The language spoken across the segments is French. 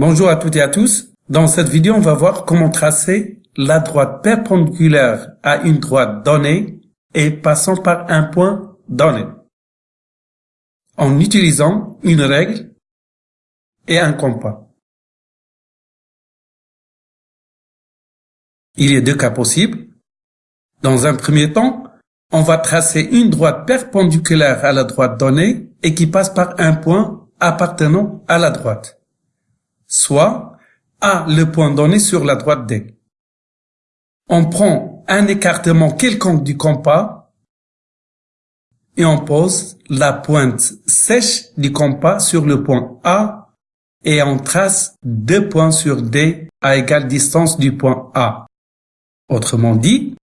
Bonjour à toutes et à tous. Dans cette vidéo, on va voir comment tracer la droite perpendiculaire à une droite donnée et passant par un point donné. En utilisant une règle et un compas. Il y a deux cas possibles. Dans un premier temps, on va tracer une droite perpendiculaire à la droite donnée et qui passe par un point appartenant à la droite soit à le point donné sur la droite D. On prend un écartement quelconque du compas et on pose la pointe sèche du compas sur le point A et on trace deux points sur D à égale distance du point A. Autrement dit,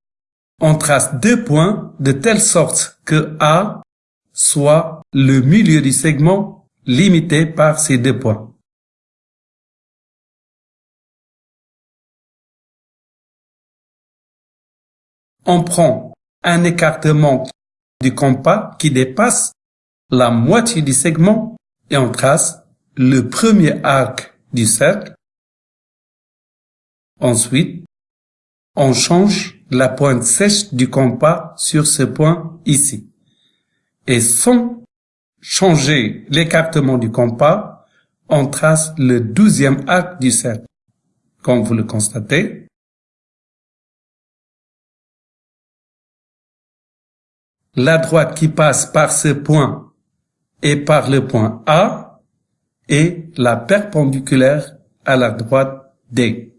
on trace deux points de telle sorte que A soit le milieu du segment limité par ces deux points. On prend un écartement du compas qui dépasse la moitié du segment et on trace le premier arc du cercle. Ensuite, on change la pointe sèche du compas sur ce point ici. Et sans changer l'écartement du compas, on trace le douzième arc du cercle. Comme vous le constatez, la droite qui passe par ce point et par le point A est la perpendiculaire à la droite D.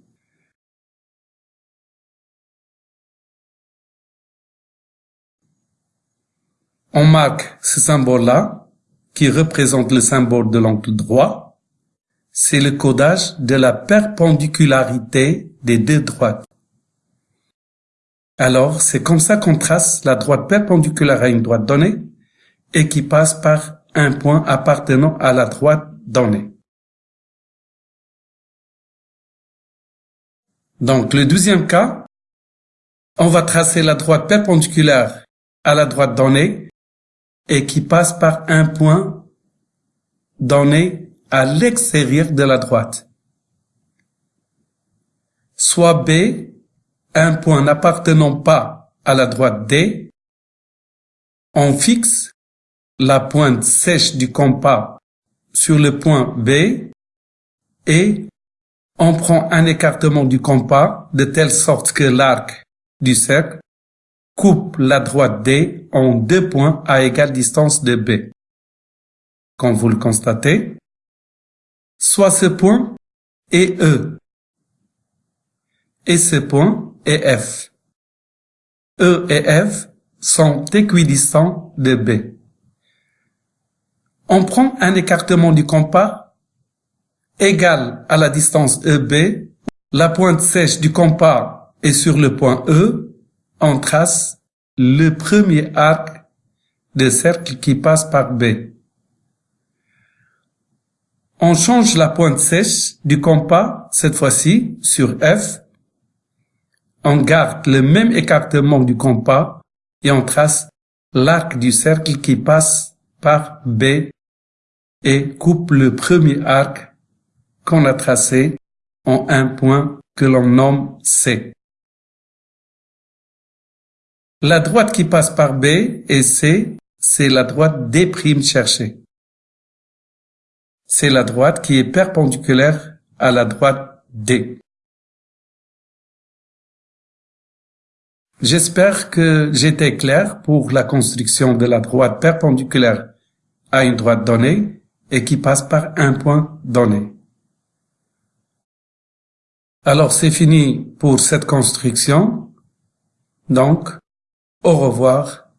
On marque ce symbole-là, qui représente le symbole de l'angle droit. C'est le codage de la perpendicularité des deux droites. Alors, c'est comme ça qu'on trace la droite perpendiculaire à une droite donnée et qui passe par un point appartenant à la droite donnée. Donc, le deuxième cas, on va tracer la droite perpendiculaire à la droite donnée et qui passe par un point donné à l'extérieur de la droite. Soit B un point n'appartenant pas à la droite D, on fixe la pointe sèche du compas sur le point B et on prend un écartement du compas de telle sorte que l'arc du cercle coupe la droite D en deux points à égale distance de B. Comme vous le constatez, soit ce point et E. Et ce point et F. E et F sont équidistants de B. On prend un écartement du compas égal à la distance EB. La pointe sèche du compas est sur le point E. On trace le premier arc de cercle qui passe par B. On change la pointe sèche du compas, cette fois-ci, sur F, on garde le même écartement du compas et on trace l'arc du cercle qui passe par B et coupe le premier arc qu'on a tracé en un point que l'on nomme C. La droite qui passe par B et C, c'est la droite D' cherchée. C'est la droite qui est perpendiculaire à la droite D. J'espère que j'étais clair pour la construction de la droite perpendiculaire à une droite donnée et qui passe par un point donné. Alors c'est fini pour cette construction. Donc, au revoir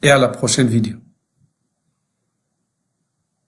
et à la prochaine vidéo.